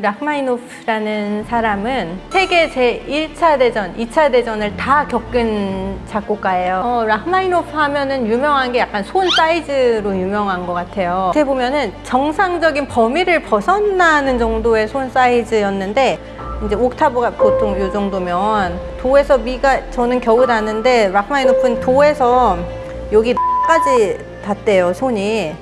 라흐마니노프라는 사람은 세계 제1차 대전, 2차 대전을 다 겪은 작곡가예요. 어, 라흐마니노프 하면은 유명한 게 약간 손 사이즈로 유명한 것 같아요. 어떻게 보면은 정상적인 범위를 벗어나는 정도의 손 사이즈였는데 이제 옥타브가 보통 이 정도면 도에서 미가 저는 겨우 닿는데 라흐마니노프는 도에서 여기까지 닿대요 손이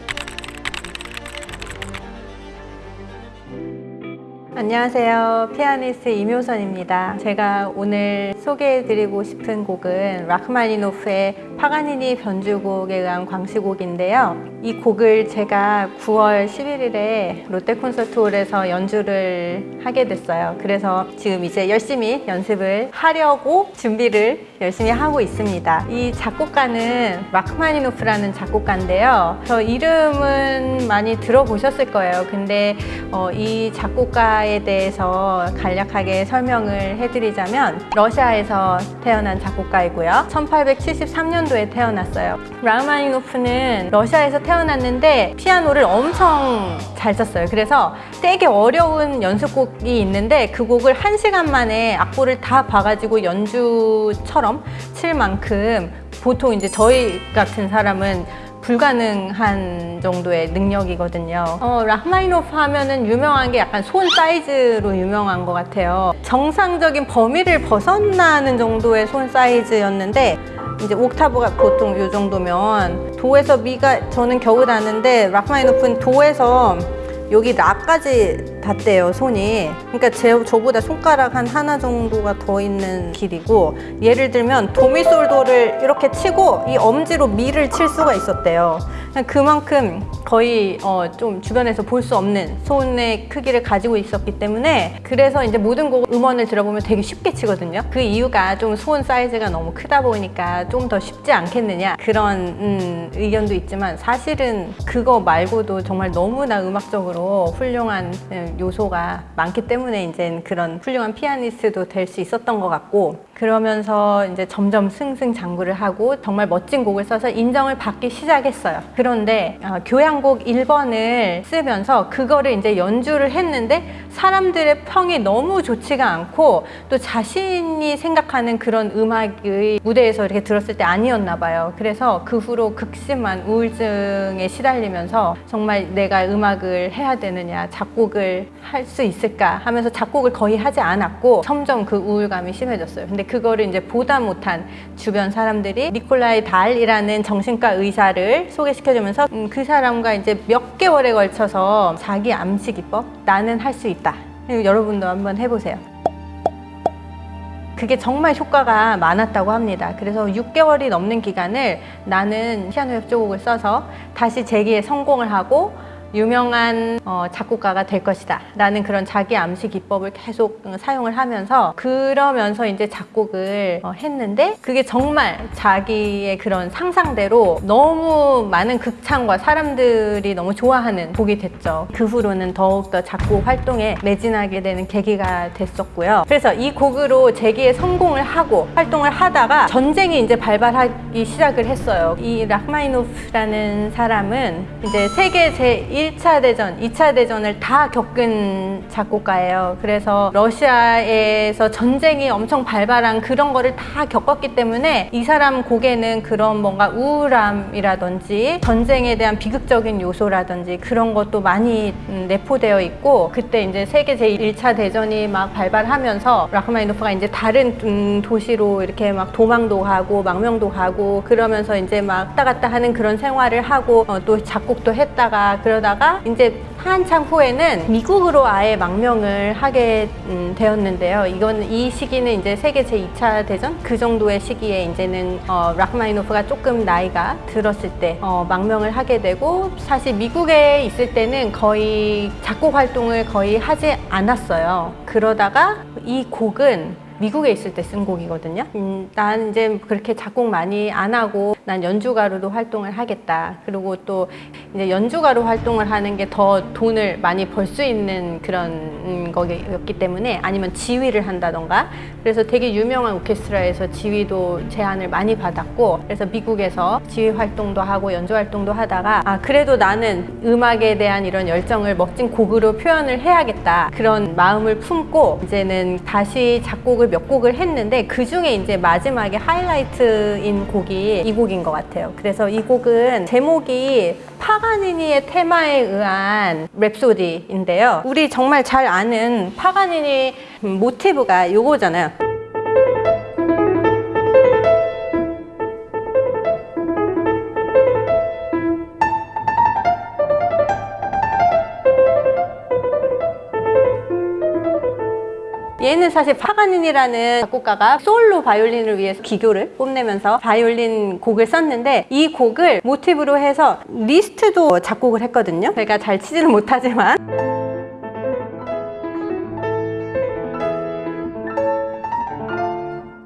안녕하세요. 피아니스트 임효선입니다. 제가 오늘 소개해드리고 싶은 곡은 라흐마니노프의 파가니니 변주곡에 의한 광시곡인데요. 이 곡을 제가 9월 11일에 롯데 콘서트홀에서 연주를 하게 됐어요. 그래서 지금 이제 열심히 연습을 하려고 준비를 열심히 하고 있습니다. 이 작곡가는 라흐마니노프라는 작곡가인데요. 저 이름은 많이 들어보셨을 거예요. 근데 어, 이 작곡가에 대해서 간략하게 설명을 해드리자면 러시아에서 태어난 작곡가이고요. 1873년도에 태어났어요. 라흐마니노프는 러시아에서 태어났는데 피아노를 엄청 잘 쳤어요. 그래서 되게 어려운 연습곡이 있는데 그 곡을 한 시간 만에 악보를 다 봐가지고 연주처럼 칠 만큼 보통 이제 저희 같은 사람은 불가능한 정도의 능력이거든요. 어, 라흐마니노프 하면은 유명한 게 약간 손 사이즈로 유명한 것 같아요. 정상적인 범위를 벗어나는 정도의 손 사이즈였는데 이제 옥타브가 보통 이 정도면 도에서 미가 저는 겨우 닿는데 락마니노프는 도에서 여기 라까지 닿대요 손이. 그러니까 제, 저보다 손가락 한 하나 정도가 더 있는 길이고 예를 들면 도미솔도를 이렇게 치고 이 엄지로 미를 칠 수가 있었대요. 그만큼 거의 어, 좀 주변에서 볼 수 없는 손의 크기를 가지고 있었기 때문에 그래서 이제 모든 곡 음원을 들어보면 되게 쉽게 치거든요. 그 이유가 좀 손 사이즈가 너무 크다 보니까 좀 더 쉽지 않겠느냐? 그런 음, 의견도 있지만 사실은 그거 말고도 정말 너무나 음악적으로 훌륭한 음, 요소가 많기 때문에 이제 그런 훌륭한 피아니스트도 될 수 있었던 것 같고 그러면서 이제 점점 승승장구를 하고 정말 멋진 곡을 써서 인정을 받기 시작했어요. 그런데 어, 교향곡 1번을 쓰면서 그거를 이제 연주를 했는데 사람들의 평이 너무 좋지가 않고 또 자신이 생각하는 그런 음악의 무대에서 이렇게 들었을 때 아니었나 봐요. 그래서 그 후로 극심한 우울증에 시달리면서 정말 내가 음악을 해야 되느냐 작곡을 할 수 있을까 하면서 작곡을 거의 하지 않았고 점점 그 우울감이 심해졌어요. 근데 그거를 이제 보다 못한 주변 사람들이 니콜라이 달이라는 정신과 의사를 소개시켜주면서 음, 그 사람과 이제 몇 개월에 걸쳐서 자기 암시 기법 나는 할 수 있다. 여러분도 한번 해보세요. 그게 정말 효과가 많았다고 합니다. 그래서 6개월이 넘는 기간을 나는 피아노 협주곡을 써서 다시 재기에 성공을 하고 유명한 어, 작곡가가 될 것이다. 라는 그런 자기 암시 기법을 계속 사용을 하면서 그러면서 이제 작곡을 어, 했는데 그게 정말 자기의 그런 상상대로 너무 많은 극찬과 사람들이 너무 좋아하는 곡이 됐죠. 그 후로는 더욱더 작곡 활동에 매진하게 되는 계기가 됐었고요. 그래서 이 곡으로 재기에 성공을 하고 활동을 하다가 전쟁이 이제 발발하기 시작을 했어요. 이 라흐마니노프라는 사람은 이제 세계 제1 차 대전, 2차 대전을 다 겪은 작곡가예요. 그래서 러시아에서 전쟁이 엄청 발발한 그런 거를 다 겪었기 때문에 이 사람 곡에는 그런 뭔가 우울함이라든지 전쟁에 대한 비극적인 요소라든지 그런 것도 많이 음, 내포되어 있고 그때 이제 세계 제1차 대전이 막 발발하면서 라흐마니노프가 이제 다른 음, 도시로 이렇게 막 도망도 가고 망명도 가고 그러면서 이제 막 왔다 갔다 하는 그런 생활을 하고 어, 또 작곡도 했다가 그러다 그러다가 이제 한참 후에는 미국으로 아예 망명을 하게 음, 되었는데요. 이건 이 시기는 이제 세계 제2차 대전 그 정도의 시기에 이제는 어, 락마이노프가 조금 나이가 들었을 때 어, 망명을 하게 되고 사실 미국에 있을 때는 거의 작곡 활동을 거의 하지 않았어요. 그러다가 이 곡은 미국에 있을 때 쓴 곡이거든요. 음, 난 이제 그렇게 작곡 많이 안 하고 난 연주가로도 활동을 하겠다. 그리고 또 이제 연주가로 활동을 하는 게 더 돈을 많이 벌 수 있는 그런 거였기 때문에 아니면 지휘를 한다던가 그래서 되게 유명한 오케스트라에서 지휘도 제안을 많이 받았고 그래서 미국에서 지휘 활동도 하고 연주 활동도 하다가 아 그래도 나는 음악에 대한 이런 열정을 멋진 곡으로 표현을 해야겠다 그런 마음을 품고 이제는 다시 작곡을 몇 곡을 했는데 그 중에 이제 마지막에 하이라이트인 곡이 이 곡인 것 같아요. 그래서 이 곡은 제목이 파가니니의 테마에 의한 랩소디인데요. 우리 정말 잘 아는 파가니니 모티브가 요거잖아요. 얘는 사실 파가닌이라는 작곡가가 솔로 바이올린을 위해서 기교를 뽐내면서 바이올린 곡을 썼는데 이 곡을 모티브로 해서 리스트도 작곡을 했거든요. 제가 잘 치지는 못하지만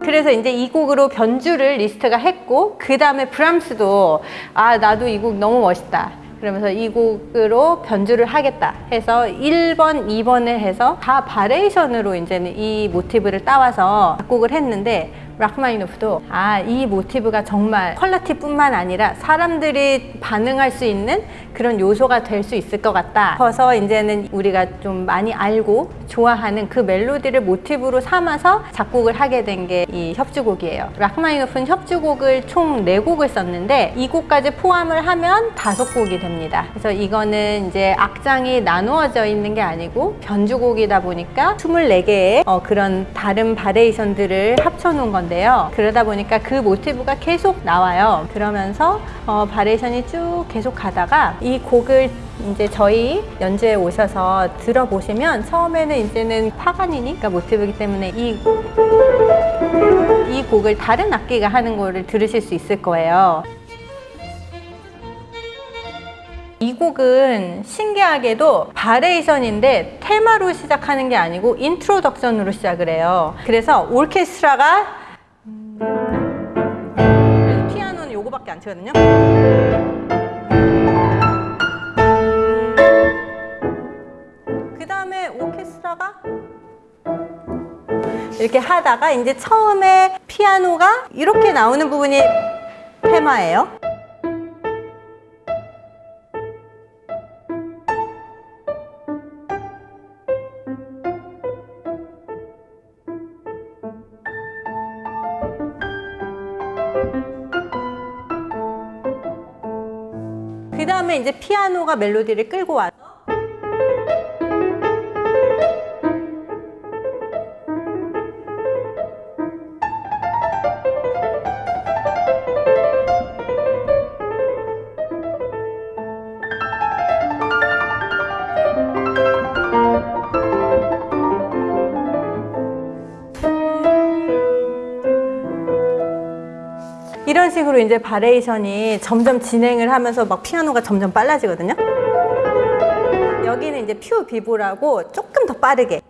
그래서 이제 이 곡으로 변주를 리스트가 했고 그 다음에 브람스도 아 나도 이 곡 너무 멋있다 그러면서 이 곡으로 변주를 하겠다 해서 1번, 2번을 해서 다 variation으로 이제는 이 모티브를 따와서 작곡을 했는데 라흐마니노프도 아 이 모티브가 정말 퀄리티뿐만 아니라 사람들이 반응할 수 있는 그런 요소가 될 수 있을 것 같다. 싶어서 이제는 우리가 좀 많이 알고 좋아하는 그 멜로디를 모티브로 삼아서 작곡을 하게 된 게 이 협주곡이에요. 라흐마니노프는 협주곡을 총 4곡을 썼는데 이 곡까지 포함을 하면 다섯 곡이 됩니다. 그래서 이거는 이제 악장이 나누어져 있는 게 아니고 변주곡이다 보니까 24개의 어, 그런 다른 variation들을 합쳐놓은 건데 요 그러다 보니까 그 모티브가 계속 나와요 그러면서 어, variation이 쭉 계속 가다가 이 곡을 이제 저희 연주에 오셔서 들어보시면 처음에는 이제는 파가니니가 모티브이기 때문에 이, 이 곡을 다른 악기가 하는 거를 들으실 수 있을 거예요. 이 곡은 신기하게도 variation인데 테마로 시작하는 게 아니고 introduction으로 시작을 해요. 그래서 오케스트라가 안 치거든요. 그 다음에 오케스트라가 이렇게 하다가 이제 처음에 피아노가 이렇게 나오는 부분이 테마예요. 그 다음에 이제 피아노가 멜로디를 끌고 와 이런 식으로 이제 variation이 점점 진행을 하면서 막 피아노가 점점 빨라지거든요. 여기는 이제 più vivo라고 조금 더 빠르게.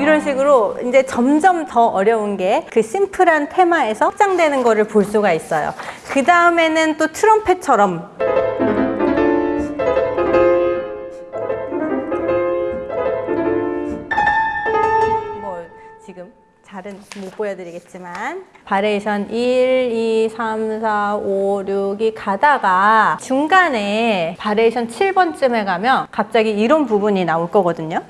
이런 식으로 이제 점점 더 어려운 게 그 심플한 테마에서 확장되는 거를 볼 수가 있어요. 그 다음에는 또 트럼펫처럼 잘은 못 보여드리겠지만 variation 1, 2, 3, 4, 5, 6이 가다가 중간에 variation 7번쯤에 가면 갑자기 이런 부분이 나올 거거든요.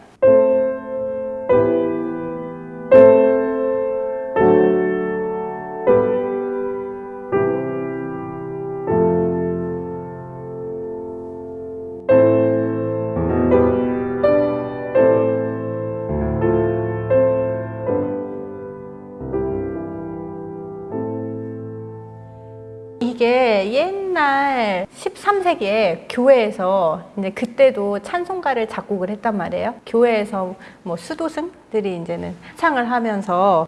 13세기에 교회에서 이제 그때도 찬송가를 작곡을 했단 말이에요. 교회에서 뭐 수도승들이 이제는 창을 하면서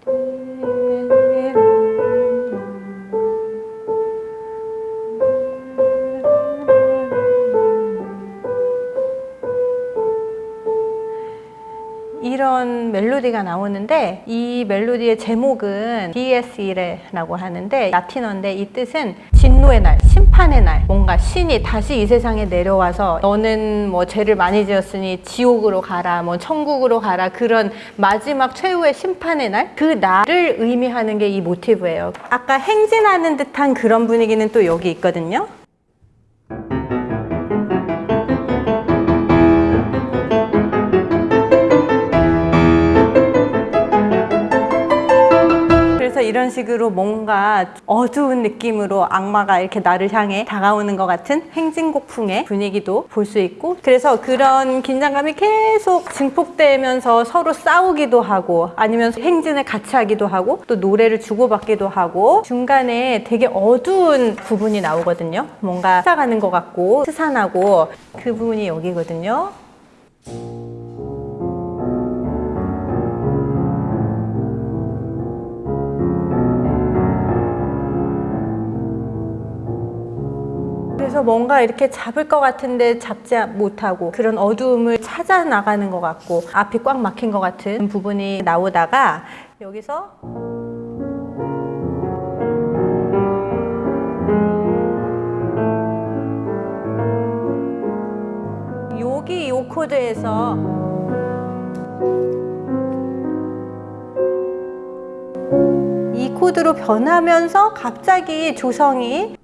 그런 멜로디가 나오는데 이 멜로디의 제목은 DS이라고 하는데 라틴어인데 이 뜻은 진노의 날, 심판의 날. 뭔가 신이 다시 이 세상에 내려와서 너는 뭐 죄를 많이 지었으니 지옥으로 가라 뭐 천국으로 가라 그런 마지막 최후의 심판의 날? 그 날을 의미하는 게 이 모티브예요. 아까 행진하는 듯한 그런 분위기는 또 여기 있거든요 이런 식으로 뭔가 어두운 느낌으로 악마가 이렇게 나를 향해 다가오는 것 같은 행진곡풍의 분위기도 볼 수 있고 그래서 그런 긴장감이 계속 증폭되면서 서로 싸우기도 하고 아니면 행진을 같이 하기도 하고 또 노래를 주고받기도 하고 중간에 되게 어두운 부분이 나오거든요. 뭔가 찾아가는 것 같고 스산하고 그 부분이 여기거든요 그래서 뭔가 이렇게 잡을 것 같은데 잡지 못하고 그런 어두움을 찾아 나가는 것 같고 앞이 꽉 막힌 것 같은 부분이 나오다가 여기서 여기 이 코드에서 이 코드로 변하면서 갑자기 조성이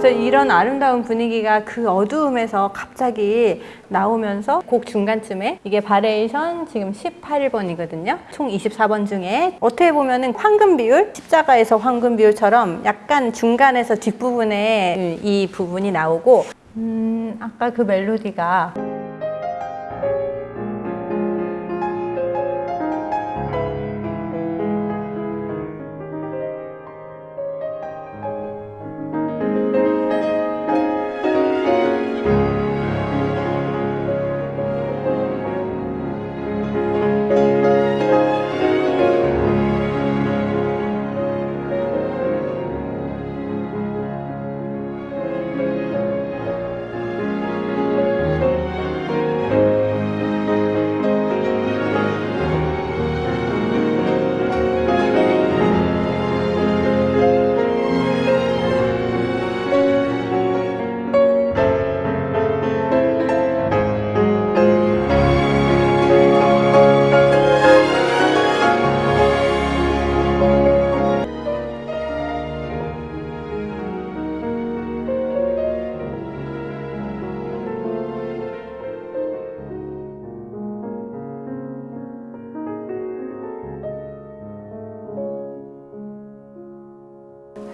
그래서 이런 아름다운 분위기가 그 어두움에서 갑자기 나오면서 곡 중간쯤에 이게 variation 지금 18번이거든요. 총 24번 중에 어떻게 보면 은 황금 비율, 십자가에서 황금 비율처럼 약간 중간에서 뒷부분에 이 부분이 나오고 음, 아까 그 멜로디가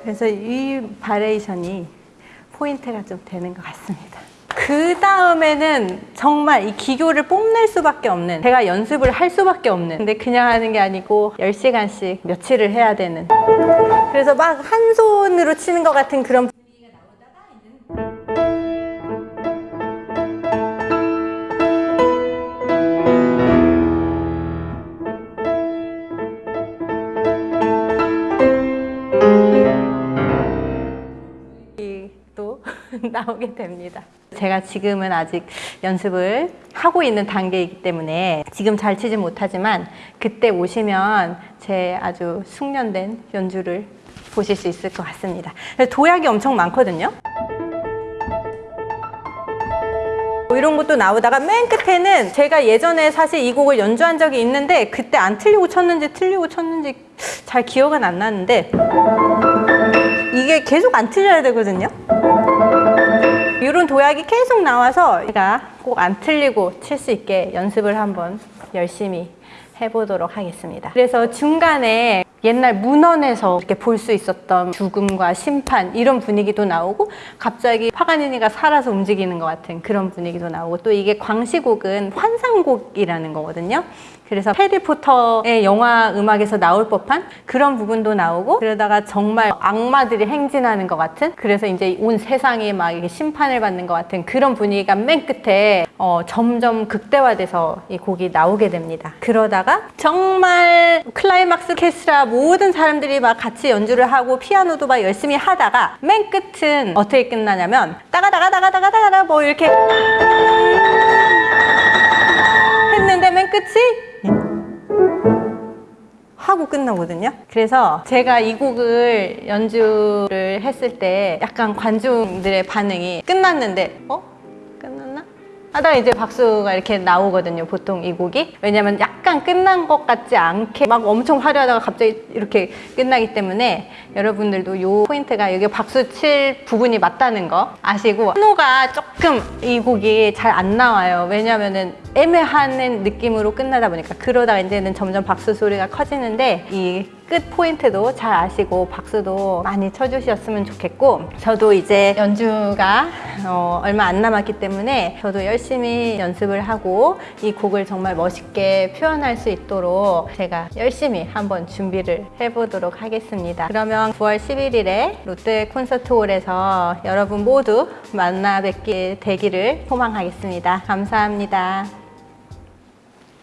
그래서 이 variation이 포인트가 좀 되는 것 같습니다. 그 다음에는 정말 이 기교를 뽐낼 수밖에 없는 제가 연습을 할 수밖에 없는 근데 그냥 하는 게 아니고 10시간씩 며칠을 해야 되는 그래서 막 한 손으로 치는 것 같은 그런 나오게 됩니다. 제가 지금은 아직 연습을 하고 있는 단계이기 때문에 지금 잘 치지 못하지만 그때 오시면 제 아주 숙련된 연주를 보실 수 있을 것 같습니다. 도약이 엄청 많거든요. 뭐 이런 것도 나오다가 맨 끝에는 제가 예전에 사실 이 곡을 연주한 적이 있는데 그때 안 틀리고 쳤는지 틀리고 쳤는지 잘 기억은 안 나는데 이게 계속 안 틀려야 되거든요. 이런 도약이 계속 나와서 제가 꼭 안 틀리고 칠 수 있게 연습을 한번 열심히 해보도록 하겠습니다. 그래서 중간에 옛날 문헌에서 이렇게 볼 수 있었던 죽음과 심판 이런 분위기도 나오고 갑자기 파가니니가 살아서 움직이는 것 같은 그런 분위기도 나오고 또 이게 광시곡은 환상곡이라는 거거든요. 그래서 해리포터의 영화 음악에서 나올 법한 그런 부분도 나오고 그러다가 정말 악마들이 행진하는 것 같은 그래서 이제 온 세상이 막 이렇게 심판을 받는 것 같은 그런 분위기가 맨 끝에 어, 점점 극대화돼서 이 곡이 나오게 됩니다. 그러다가 정말 클라이막스 캐스라 모든 사람들이 막 같이 연주를 하고 피아노도 막 열심히 하다가 맨 끝은 어떻게 끝나냐면 따가다가다가다가다가 뭐 이렇게 했는데 맨 끝이 하고 끝나거든요. 그래서 제가 이 곡을 연주를 했을 때 약간 관중들의 반응이 끝났는데 어? 하다가 이제 박수가 이렇게 나오거든요. 보통 이 곡이. 왜냐면 약간 끝난 것 같지 않게 막 엄청 화려하다가 갑자기 이렇게 끝나기 때문에 여러분들도 요 포인트가 여기 박수 칠 부분이 맞다는 거 아시고 한호가 조금 이 곡이 잘 안 나와요. 왜냐면은 애매한 느낌으로 끝나다 보니까 그러다가 이제는 점점 박수 소리가 커지는데 이 끝 포인트도 잘 아시고 박수도 많이 쳐주셨으면 좋겠고 저도 이제 연주가 어, 얼마 안 남았기 때문에 저도 열심히 연습을 하고 이 곡을 정말 멋있게 표현할 수 있도록 제가 열심히 한번 준비를 해보도록 하겠습니다. 그러면 9월 11일에 롯데 콘서트홀에서 여러분 모두 만나 뵙게 되기를 소망하겠습니다. 감사합니다.